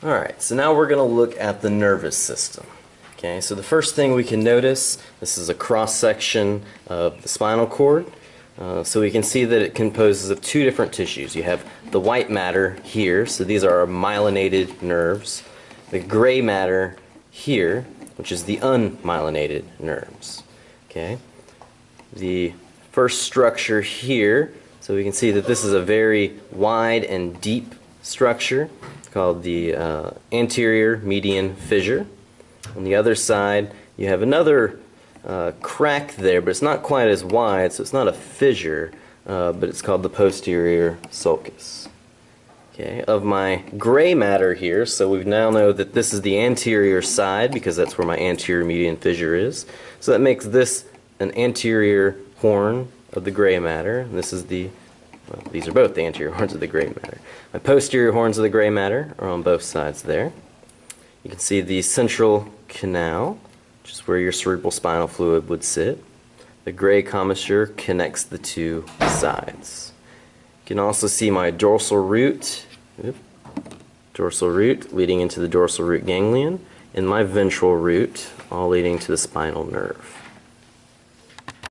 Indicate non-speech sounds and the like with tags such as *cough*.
Alright, so now we're going to look at the nervous system. Okay, so the first thing we can notice, this is a cross section of the spinal cord. Uh, so we can see that it composes of two different tissues. You have the white matter here, so these are our myelinated nerves. The gray matter here, which is the unmyelinated nerves. Okay, the first structure here, so we can see that this is a very wide and deep structure called the uh, anterior median fissure. On the other side, you have another uh, crack there, but it's not quite as wide, so it's not a fissure, uh, but it's called the posterior sulcus. Okay, of my gray matter here, so we now know that this is the anterior side because that's where my anterior median fissure is. So that makes this an anterior horn of the gray matter. This is the, well, these are both the anterior *laughs* horns of the gray matter. My posterior horns of the gray matter are on both sides there. You can see the central canal, which is where your cerebral spinal fluid would sit. The gray commissure connects the two sides. You can also see my dorsal root, dorsal root leading into the dorsal root ganglion, and my ventral root, all leading to the spinal nerve.